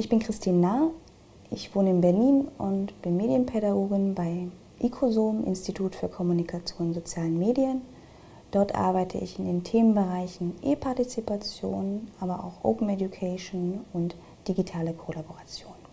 Ich bin Christine Nahr, ich wohne in Berlin und bin Medienpädagogin bei ICOSOM, Institut für Kommunikation und sozialen Medien. Dort arbeite ich in den Themenbereichen E-Partizipation, aber auch Open Education und digitale Kollaboration.